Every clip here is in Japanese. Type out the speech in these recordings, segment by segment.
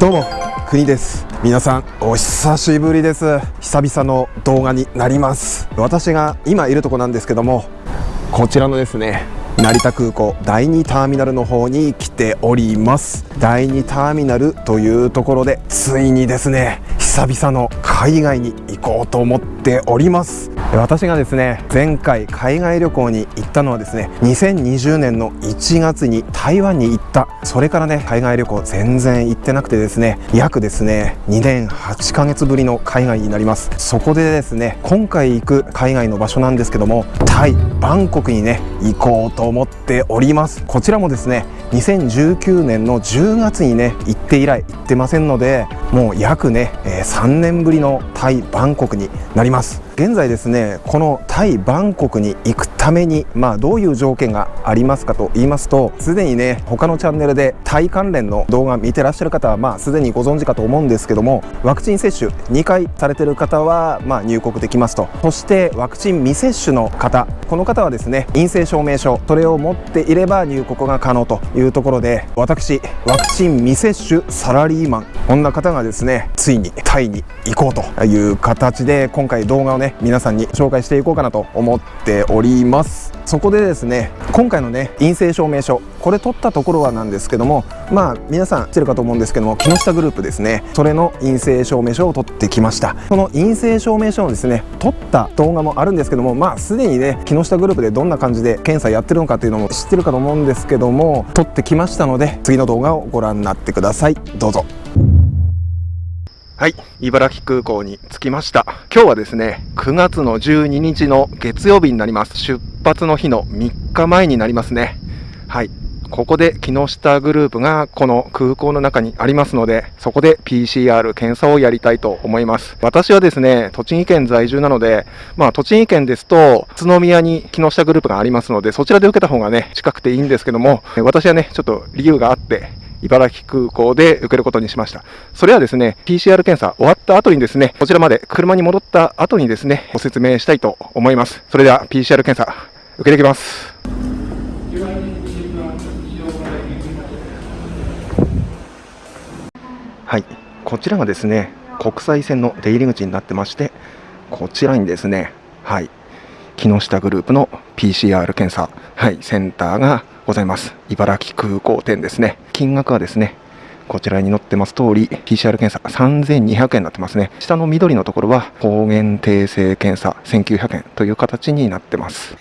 どうも国です。皆さんお久しぶりです。久々の動画になります。私が今いるとこなんですけどもこちらのですね成田空港第2ターミナルの方に来ております。第2ターミナルというところでついにですね久々の海外に行こうと思っております。私がですね前回海外旅行に行ったのはですね2020年の1月に台湾に行った。それからね海外旅行全然行ってなくてですね約ですね2年8ヶ月ぶりの海外になります。そこでですね今回行く海外の場所なんですけどもタイバンコクにね行こうと思っております。こちらもですね2019年の10月にね行って以来行ってませんのでもう約ね、3年ぶりのタイバンコクになります。現在ですねこのタイバンコクに行くためにまあどういう条件がありますかと言いますとすでにね他のチャンネルでタイ関連の動画見てらっしゃる方はまあすでにご存知かと思うんですけどもワクチン接種2回されてる方はまあ入国できますと。そしてワクチン未接種の方この方はですね陰性証明書それを持っていれば入国が可能というところで私ワクチン未接種サラリーマンこんな方がですねついにタイに行こうという形で今回動画をね皆さんに紹介していこうかなと思っております。そこでですね今回のね陰性証明書これ取ったところはなんですけどもまあ皆さん知ってるかと思うんですけども木下グループですねそれの陰性証明書を取ってきました。その陰性証明書をですね取った動画もあるんですけどもまあすでにね木下グループでどんな感じで検査やってるのかっていうのも知ってるかと思うんですけども取ってきましたので次の動画をご覧になってください。どうぞ。はい、茨城空港に着きました。今日はですね、9月の12日の月曜日になります。出発の日の3日前になりますね。はい、ここで木下グループがこの空港の中にありますので、そこで PCR 検査をやりたいと思います。私はですね、栃木県在住なので、まあ栃木県ですと、宇都宮に木下グループがありますので、そちらで受けた方がね、近くていいんですけども、私はね、ちょっと理由があって、茨城空港で受けることにしました。それはですね、PCR 検査終わった後にですね、こちらまで車に戻った後にですね、ご説明したいと思います。それでは PCR 検査、受けていきます。はい、こちらがですね、国際線の出入り口になってまして、こちらにですね、はい、木下グループの PCR 検査、はい、センターがございます。茨城空港店ですね。金額はですね、こちらに載ってます通り、PCR 検査3200円になってますね。下の緑のところは抗原定性検査1900円という形になってます。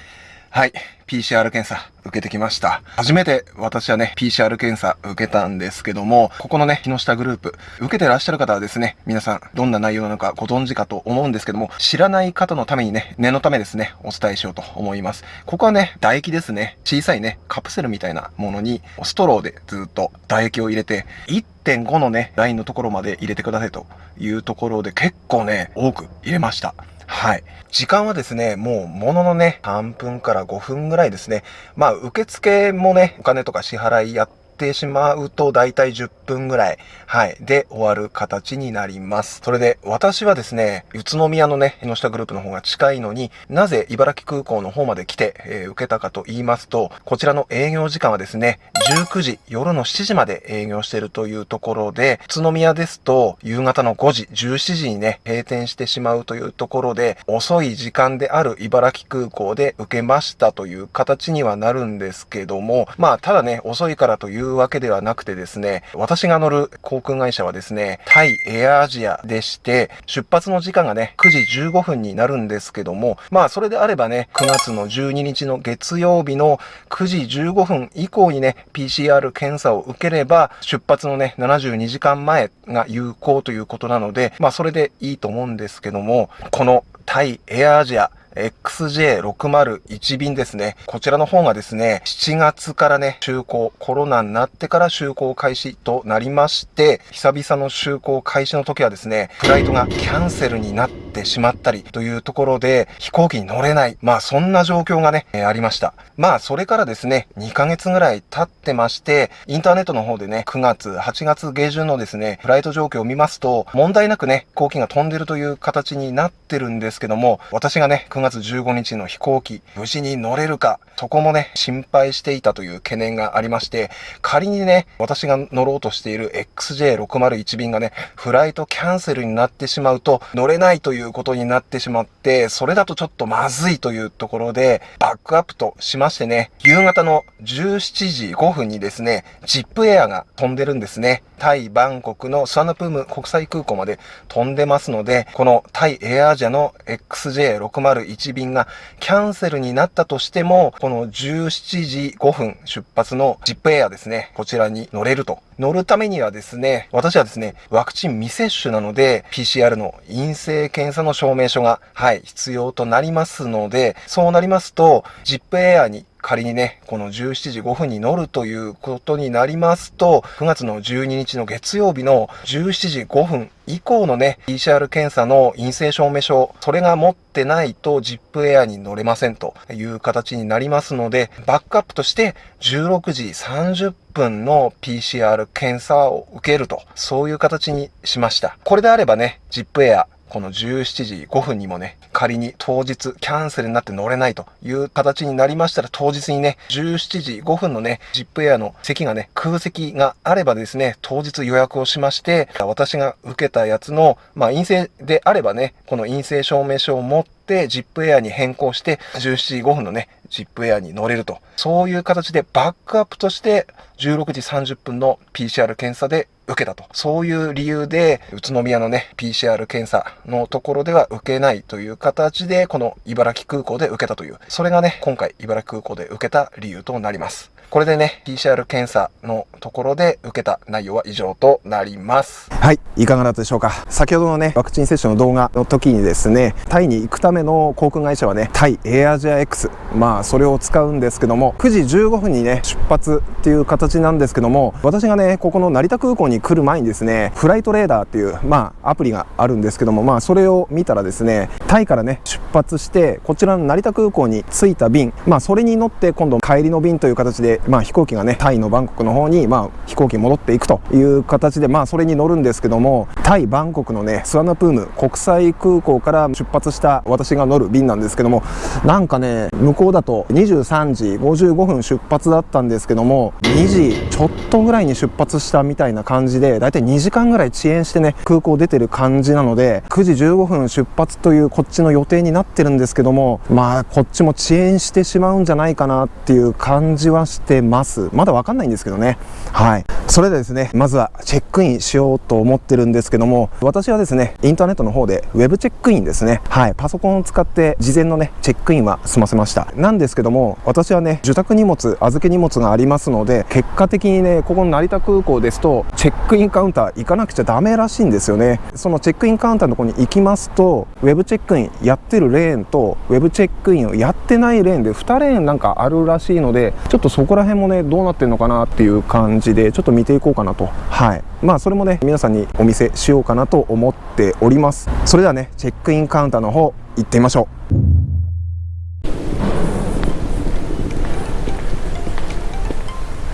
はい。PCR 検査受けてきました。初めて私はね、PCR 検査受けたんですけども、ここのね、木下グループ、受けてらっしゃる方はですね、皆さんどんな内容なのかご存知かと思うんですけども、知らない方のためにね、念のためですね、お伝えしようと思います。ここはね、唾液ですね。小さいね、カプセルみたいなものに、ストローでずっと唾液を入れて、1.5のね、ラインのところまで入れてくださいというところで結構ね、多く入れました。はい。時間はですね、もうもののね、3分から5分ぐらいですね。まあ、受付もね、お金とか支払いやっててしまうと、だいたい10分ぐらい、はい、で終わる形になります。それで、私はですね、宇都宮のね、江ノ下グループの方が近いのになぜ茨城空港の方まで来て、えー、受けたかと言いますと、こちらの営業時間はですね、19時、夜の7時まで営業しているというところで、宇都宮ですと、夕方の5時、17時にね、閉店してしまうというところで、遅い時間である茨城空港で受けましたという形にはなるんですけども、まあ、ただね、遅いからというわけではなくてですね、私が乗る航空会社はですね、タイエアアジアでして、出発の時間がね、9時15分になるんですけども、まあ、それであればね、9月の12日の月曜日の9時15分以降にね、PCR 検査を受ければ、出発のね、72時間前が有効ということなので、まあ、それでいいと思うんですけども、このタイエアアジア、XJ601 便ですね。こちらの方がですね、7月からね、就航、コロナになってから就航開始となりまして、久々の就航開始の時はですね、フライトがキャンセルになってってしまったりというところで飛行機に乗れない。まあそんな状況がね、えー、ありました。まあそれからですね、2ヶ月ぐらい経ってまして、インターネットの方でね、9月、8月下旬のですね、フライト状況を見ますと、問題なくね、飛行機が飛んでるという形になってるんですけども、私がね、9月15日の飛行機、無事に乗れるか、そこもね、心配していたという懸念がありまして、仮にね、私が乗ろうとしている XJ601 便がね、フライトキャンセルになってしまうと、乗れないといういうことになってしまって、それだとちょっとまずいというところで、バックアップとしましてね、夕方の17時5分にですね、ジップエアが飛んでるんですね。タイ・バンコクのスワナプーム国際空港まで飛んでますので、このタイ・エアアジアの XJ601 便がキャンセルになったとしても、この17時5分出発のジップエアですね、こちらに乗れると乗るためにはですね、私はですね、ワクチン未接種なので、PCR の陰性検査の証明書が、はい、必要となりますので、そうなりますと、ジップエアに仮にね、この17時5分に乗るということになりますと、9月の12日の月曜日の17時5分以降のね、PCR 検査の陰性証明書、それが持ってないと ZIP エアに乗れませんという形になりますので、バックアップとして16時30分の PCR 検査を受けると、そういう形にしました。これであればね、ZIP エアこの17時5分にもね、仮に当日キャンセルになって乗れないという形になりましたら、当日にね、17時5分のね、ジップエアの席がね、空席があればですね、当日予約をしまして、私が受けたやつの、まあ陰性であればね、この陰性証明書を持って、ジップエアに変更して、17時5分のね、ジップエアに乗れると。そういう形でバックアップとして、16時30分の PCR 検査で受けたと。そういう理由で、宇都宮のね、PCR 検査のところでは受けないという形で、この茨城空港で受けたという、それがね、今回茨城空港で受けた理由となります。これでね、PCR 検査のところで受けた内容は以上となります。はい、いかがだったでしょうか。先ほどのね、ワクチン接種の動画の時にですね、タイに行くための航空会社はね、タイエアアジア X、まあそれを使うんですけども、9時15分にね、出発っていう形なんですけども、私がね、ここの成田空港に来る前にですね、フライトレーダーっていう、まあアプリがあるんですけども、まあそれを見たらですね、タイからね、出発して、こちらの成田空港に着いた便、まあそれに乗って今度帰りの便という形で、まあ、飛行機がねタイのバンコクの方に、まあ、飛行機戻っていくという形で、まあ、それに乗るんですけどもタイバンコクのねスワナプーム国際空港から出発した私が乗る便なんですけどもなんかね向こうだと23時55分出発だったんですけども2時ちょっとぐらいに出発したみたいな感じ感じでだいたい2時間ぐらい遅延してね空港出てる感じなので9時15分出発というこっちの予定になってるんですけどもまあこっちも遅延してしまうんじゃないかなっていう感じはしてます。まだわかんないんですけどね。はい。それでですねまずはチェックインしようと思ってるんですけども私はですねインターネットの方でウェブチェックインですね。はい。パソコンを使って事前のねチェックインは済ませました。なんですけども私はね受託荷物預け荷物がありますので結果的にねここの成田空港ですとチェックインカウンター行かなくちゃダメらしいんですよね。そのチェックインカウンターのとこに行きますとウェブチェックインやってるレーンとウェブチェックインをやってないレーンで2レーンなんかあるらしいのでちょっとそこら辺もねどうなってんのかなっていう感じでちょっと見ていこうかなと。はい。まあそれもね皆さんにお見せしようかなと思っております。それではねチェックインカウンターの方行ってみましょう。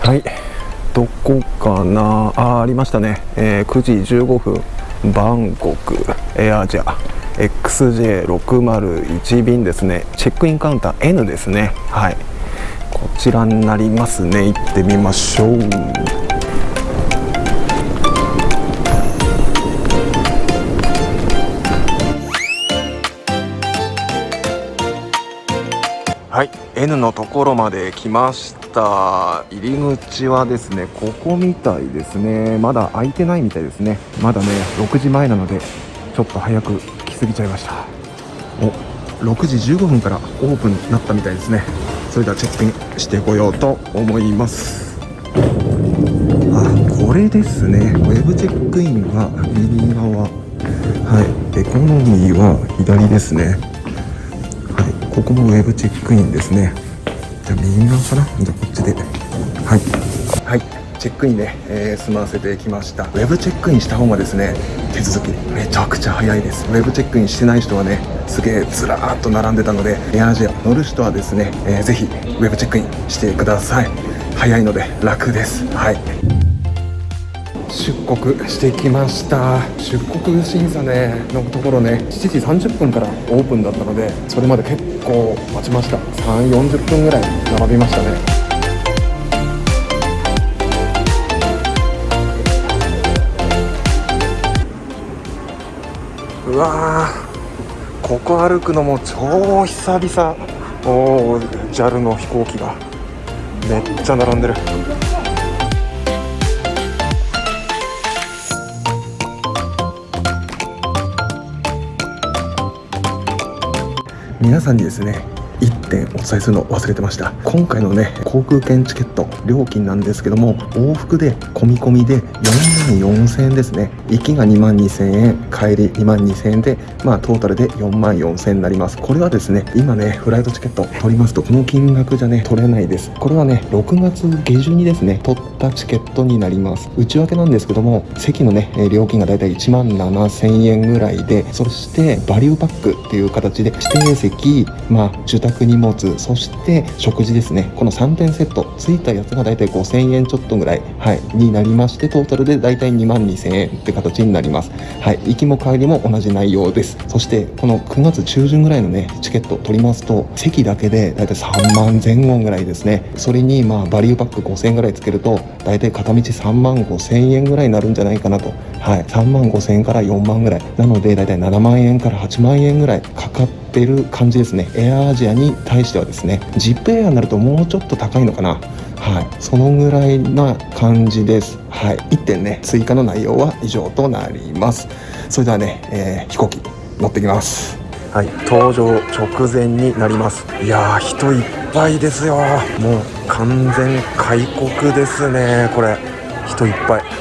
はい。どこかな？あありましたね、えー、9時15分。バンコク。エアジャ XJ601 便ですね。チェックインカウンター N ですね。はい。こちらになりますね。行ってみましょう。はい。N のところまで来ました。た入り口はですねここみたいですね。まだ開いてないみたいですね。まだね6時前なのでちょっと早く来すぎちゃいました。お6時15分からオープンになったみたいですね。それではチェックインしてこようと思います。あこれですね。ウェブチェックインは右側。はい。エコノミーは左ですね。はい。ここもウェブチェックインですね。じゃあ右側かな？じゃあこっちで。はい。はい。チェックインね、えー、済ませてきました。ウェブチェックインした方がですね手続きめちゃくちゃ早いです。ウェブチェックインしてない人はねすげえずらーっと並んでたのでエアアジア乗る人はですね、えー、ぜひウェブチェックインしてください。早いので楽です。はい。出国してきました。出国審査ねのところね7時30分からオープンだったのでそれまで結構待ちました。3 4 0分ぐらい並びましたね。うわここ歩くのも超久々。おお JAL の飛行機がめっちゃ並んでる。皆さんにですね1点お伝えするの忘れてました。今回のね航空券チケット料金なんですけども往復で込み込みで4万4000円ですね。行きが2万2000円帰り2万2000円でまあトータルで4万4000円になります。これはですね今ねフライトチケット取りますとこの金額じゃね取れないです。これはね6月下旬にですね取ったチケットになります。内訳なんですけども席のね料金がだいたい1万7000円ぐらいでそしてバリューパックっていう形で指定席まあ受託荷物そして食事ですね。この3点セットついたやつがだいたい5000円ちょっとぐらい、はい、になりましてトータルでだいたい2万2000円って形になります。はい。行きも帰りも同じ内容です。そしてこの9月中旬ぐらいのねチケット取りますと席だけでだいたい3万前後ぐらいですね。それにまあバリューパック5000円ぐらいつけるとだいたい片道3万5000円ぐらいになるんじゃないかなと。はい。3万5000円から4万ぐらい。なのでだいたい7万円から8万円ぐらいかかってってる感じですね。エアアジアに対してはですねジップエアになるともうちょっと高いのかな。はい。そのぐらいな感じです。はい。1点ね追加の内容は以上となります。それではね、えー、飛行機乗ってきます。はい。搭乗直前になります。いやー人いっぱいですよもう完全開国ですねこれ。人いっぱい。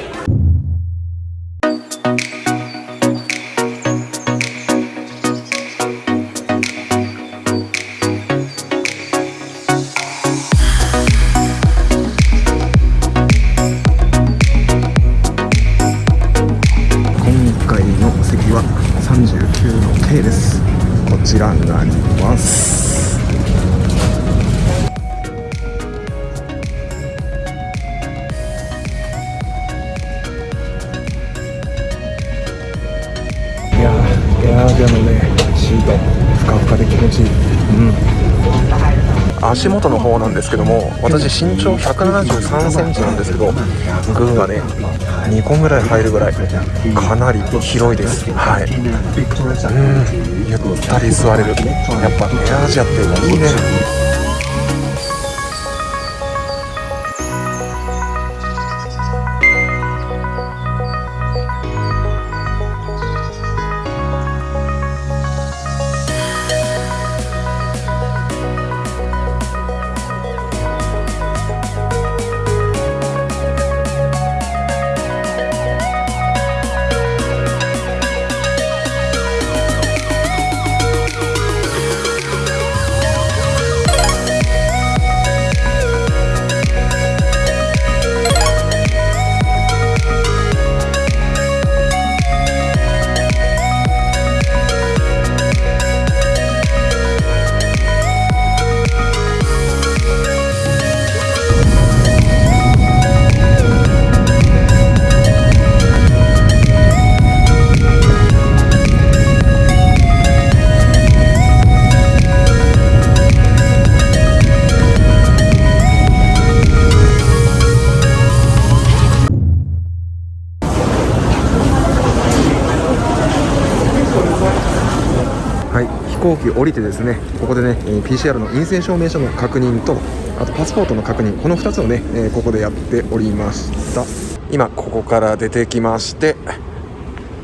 アのねシートふかふかで気持ちいい。うん。足元の方なんですけども私身長1 7 3センチなんですけど群がね2個ぐらい入るぐらいかなり広いです。はい。うん。ゆったり座れる。やっぱエアアジアっていいね。行機降りてですねここでね PCR の陰性証明書の確認とあとパスポートの確認この2つをねここでやっておりました。今ここから出てきまして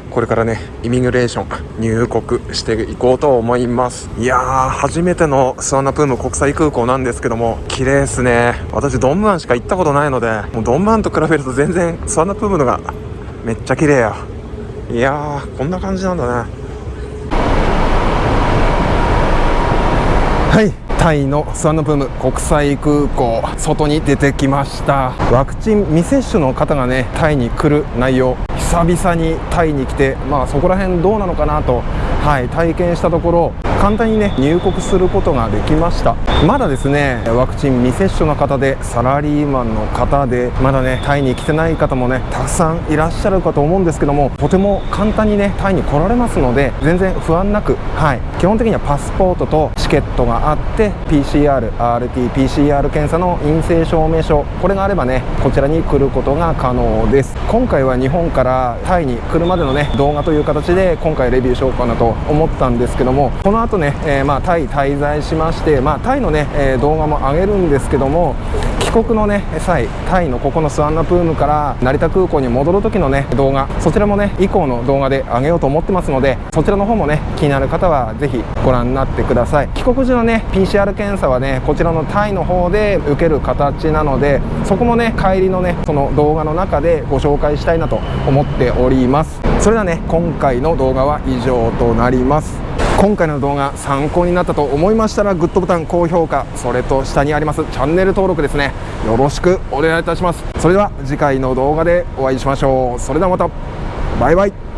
これからねイミグレーション入国していこうと思います。いやー初めてのスワナプーム国際空港なんですけども綺麗ですね。私ドンムアンしか行ったことないのでもうドンムアンと比べると全然スワナプームのがめっちゃ綺麗や。いやーこんな感じなんだね。はい。タイのスワンナプーム国際空港外に出てきました。ワクチン未接種の方がねタイに来る内容久々にタイに来てまあそこら辺どうなのかなとはい体験したところ簡単にね入国することができました。まだですねワクチン未接種の方でサラリーマンの方でまだねタイに来てない方もねたくさんいらっしゃるかと思うんですけどもとても簡単にねタイに来られますので全然不安なくはい基本的にはパスポートとチケットがあって PCR、RT、PCR 検査の陰性証明書これがあればねこちらに来ることが可能です。今回は日本からタイに来るまでのね動画という形で今回レビューしようかなと思ったんですけどもこの後ね、えー、まあタイ滞在しましてまあタイのね、え、動画も上げるんですけども帰国のね際タイのここのスワンナプームから成田空港に戻る時のね動画そちらもね以降の動画で上げようと思ってますのでそちらの方もね気になる方はぜひご覧になってください。帰国時のね PCR 検査はねこちらのタイの方で受ける形なのでそこもね帰りのねその動画の中でご紹介したいなと思っております。それではね。今回の動画は以上となります。今回の動画参考になったと思いましたらグッドボタン高評価それと下にありますチャンネル登録ですね。よろしくお願いいたします。それでは次回の動画でお会いしましょう。それではまた。バイバイ。